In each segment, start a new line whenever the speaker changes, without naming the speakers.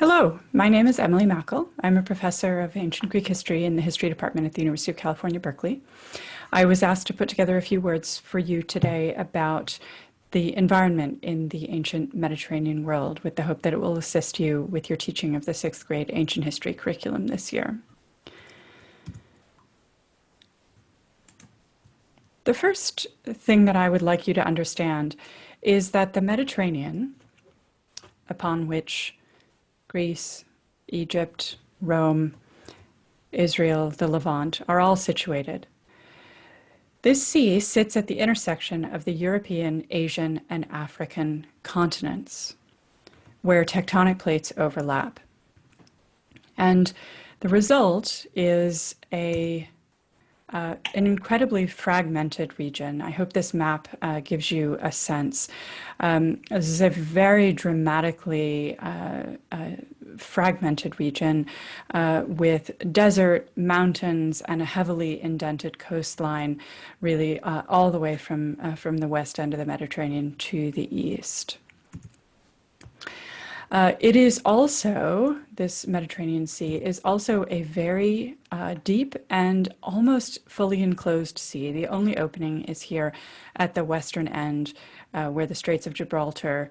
Hello, my name is Emily Mackil. I'm a professor of ancient Greek history in the history department at the University of California, Berkeley. I was asked to put together a few words for you today about the environment in the ancient Mediterranean world with the hope that it will assist you with your teaching of the sixth grade ancient history curriculum this year. The first thing that I would like you to understand is that the Mediterranean, upon which Greece, Egypt, Rome, Israel, the Levant are all situated. This sea sits at the intersection of the European, Asian, and African continents, where tectonic plates overlap. And the result is a uh, an incredibly fragmented region. I hope this map uh, gives you a sense. Um, this is a very dramatically uh, uh fragmented region uh, with desert, mountains, and a heavily indented coastline, really uh, all the way from, from the west end of the Mediterranean to the east. Uh, it is also, this Mediterranean Sea is also a very uh, deep and almost fully enclosed sea. The only opening is here at the western end uh, where the Straits of Gibraltar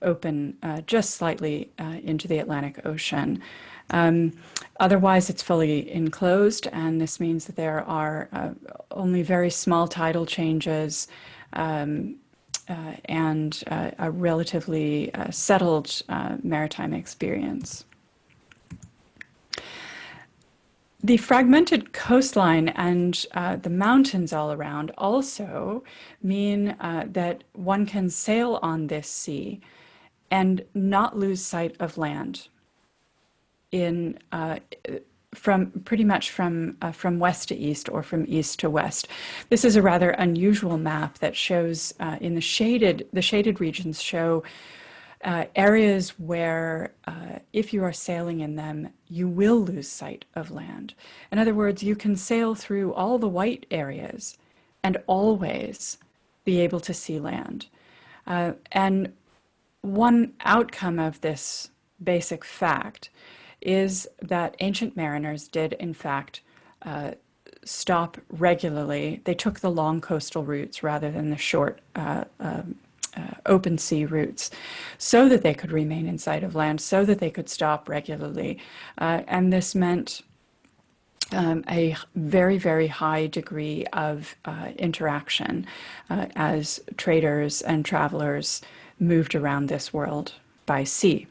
open uh, just slightly uh, into the Atlantic Ocean. Um, otherwise, it's fully enclosed, and this means that there are uh, only very small tidal changes um, uh, and uh, a relatively uh, settled maritime experience. The fragmented coastline and uh, the mountains all around also mean uh, that one can sail on this sea and not lose sight of land in uh, from pretty much from uh, from west to east or from east to west. This is a rather unusual map that shows uh, in the shaded the shaded regions show uh, areas where uh, if you are sailing in them, you will lose sight of land. In other words, you can sail through all the white areas and always be able to see land. Uh, and one outcome of this basic fact is that ancient mariners did, in fact, uh, stop regularly. They took the long coastal routes rather than the short uh, um, uh, open sea routes so that they could remain in sight of land, so that they could stop regularly. Uh, and this meant um, a very, very high degree of uh, interaction uh, as traders and travelers moved around this world by sea.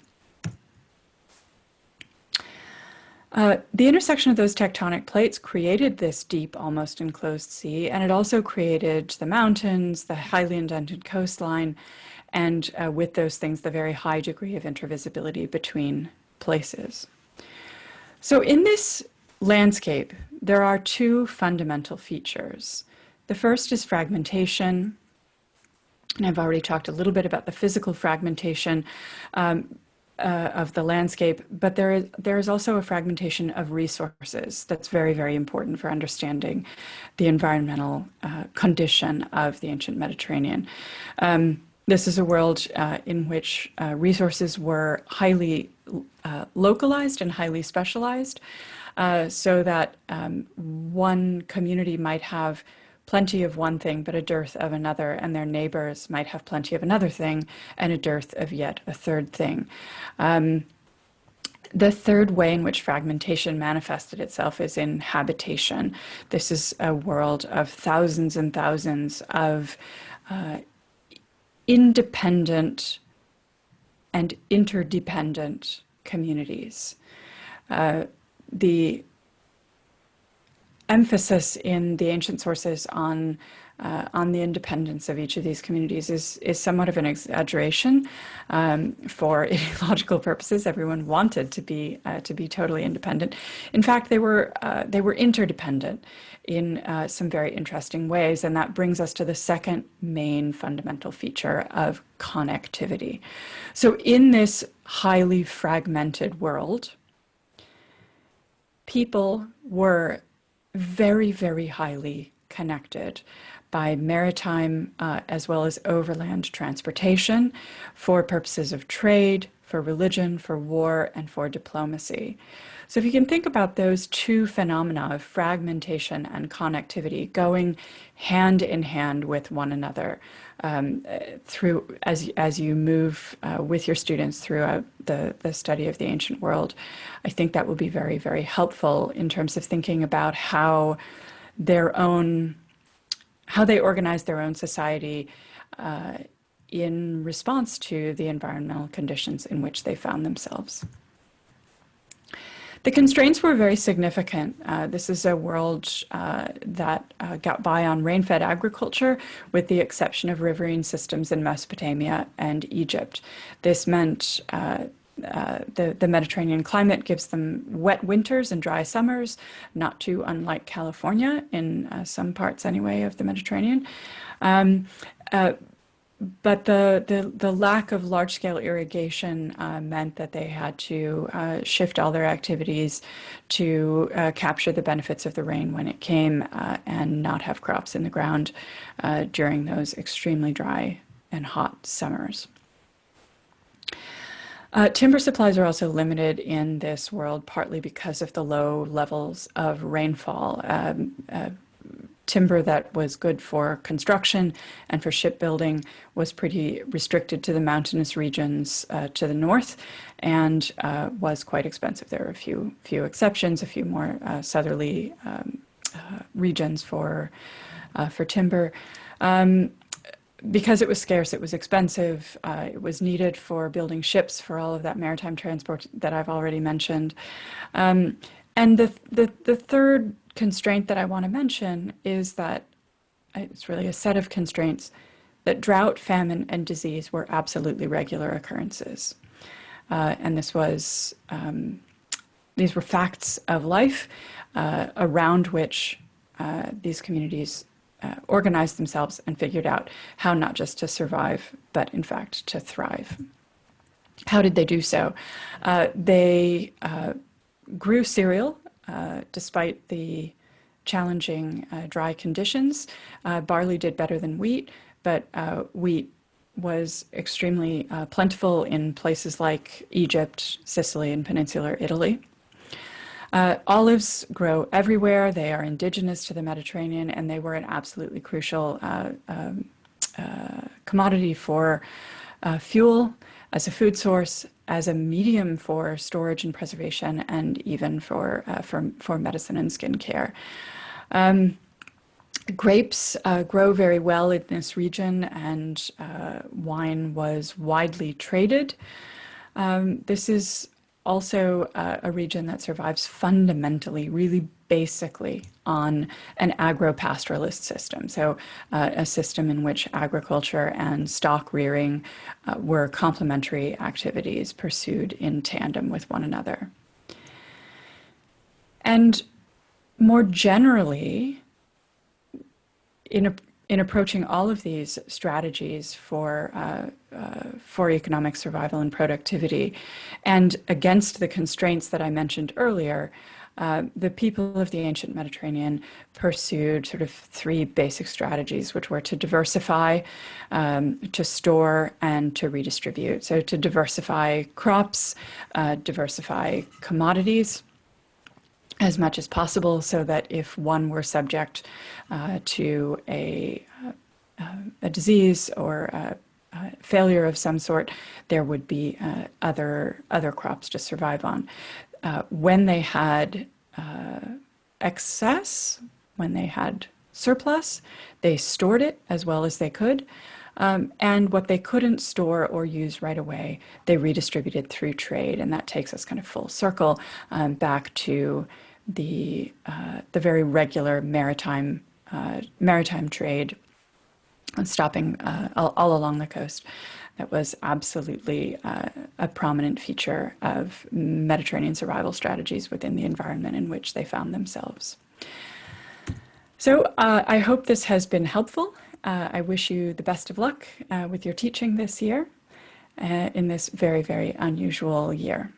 Uh, the intersection of those tectonic plates created this deep, almost enclosed sea, and it also created the mountains, the highly indented coastline, and uh, with those things, the very high degree of intervisibility between places. So in this landscape, there are two fundamental features. The first is fragmentation, and I've already talked a little bit about the physical fragmentation. Um, uh, of the landscape, but there is, there is also a fragmentation of resources that's very, very important for understanding the environmental uh, condition of the ancient Mediterranean. Um, this is a world uh, in which uh, resources were highly uh, localized and highly specialized, uh, so that um, one community might have plenty of one thing but a dearth of another, and their neighbors might have plenty of another thing and a dearth of yet a third thing. Um, the third way in which fragmentation manifested itself is in habitation. This is a world of thousands and thousands of uh, independent and interdependent communities. Uh, the emphasis in the ancient sources on uh, on the independence of each of these communities is is somewhat of an exaggeration um, for ideological purposes. Everyone wanted to be uh, to be totally independent. In fact, they were uh, they were interdependent in uh, some very interesting ways, and that brings us to the second main fundamental feature of connectivity. So, in this highly fragmented world, people were very, very highly connected by maritime uh, as well as overland transportation for purposes of trade, for religion, for war, and for diplomacy. So if you can think about those two phenomena of fragmentation and connectivity going hand in hand with one another um, through as, as you move uh, with your students throughout the, the study of the ancient world, I think that will be very, very helpful in terms of thinking about how their own, how they organize their own society uh, in response to the environmental conditions in which they found themselves. The constraints were very significant. Uh, this is a world uh, that uh, got by on rain-fed agriculture with the exception of riverine systems in Mesopotamia and Egypt. This meant uh, the, the Mediterranean climate gives them wet winters and dry summers, not too unlike California in uh, some parts anyway of the Mediterranean. Um, uh, but the, the, the lack of large-scale irrigation uh, meant that they had to uh, shift all their activities to capture the benefits of the rain when it came and not have crops in the ground during those extremely dry and hot summers. Uh, timber supplies are also limited in this world, partly because of the low levels of rainfall. Um, timber that was good for construction and for shipbuilding was pretty restricted to the mountainous regions uh, to the north and uh, was quite expensive. There are a few, few exceptions, a few more uh, southerly um, uh, regions for, uh, for timber. Um, because it was scarce, it was expensive, uh, it was needed for building ships for all of that maritime transport that I've already mentioned. Um, and the, the, the third constraint that I want to mention is that it's really a set of constraints that drought, famine, and disease were absolutely regular occurrences. Uh, and this was, um, these were facts of life uh, around which uh, these communities uh, organized themselves and figured out how not just to survive, but in fact to thrive. How did they do so? Uh, they uh, grew cereal uh, despite the challenging uh, dry conditions. Uh, barley did better than wheat, but wheat was extremely plentiful in places like Egypt, Sicily, and peninsular Italy. Uh, olives grow everywhere. They are indigenous to the Mediterranean, and they were an absolutely crucial um, commodity for fuel as a food source as a medium for storage and preservation and even for, uh, for, for medicine and skincare. Um, grapes uh, grow very well in this region and uh, wine was widely traded. Um, this is also uh, a region that survives fundamentally, really basically on an agro-pastoralist system. So uh, a system in which agriculture and stock rearing uh, were complementary activities pursued in tandem with one another. And more generally, in, a, in approaching all of these strategies for, uh, uh, for economic survival and productivity, and against the constraints that I mentioned earlier, uh, the people of the ancient Mediterranean pursued sort of three basic strategies, which were to diversify, um, to store, and to redistribute. So to diversify crops, uh, diversify commodities, as much as possible so that if one were subject uh, to a, uh, a disease or a, a failure of some sort, there would be uh, other, other crops to survive on. Uh, when they had uh, excess, when they had surplus, they stored it as well as they could. Um, and what they couldn't store or use right away, they redistributed through trade. And that takes us kind of full circle um, back to the, uh, the very regular maritime, uh, maritime trade stopping uh, all, all, along the coast. That was absolutely uh, a prominent feature of Mediterranean survival strategies within the environment in which they found themselves. So uh, I hope this has been helpful. Uh, I wish you the best of luck with your teaching this year in this very, very unusual year.